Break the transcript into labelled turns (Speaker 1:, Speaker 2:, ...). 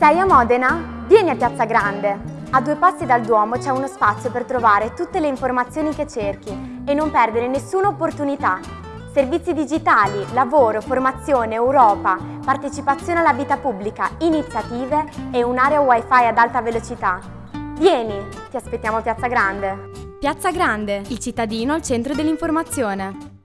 Speaker 1: Sei a Modena? Vieni a Piazza Grande! A due passi dal Duomo c'è uno spazio per trovare tutte le informazioni che cerchi e non perdere nessuna opportunità. Servizi digitali, lavoro, formazione, Europa, partecipazione alla vita pubblica, iniziative e un'area wifi ad alta velocità. Vieni, ti aspettiamo a Piazza Grande.
Speaker 2: Piazza Grande, il cittadino al centro dell'informazione.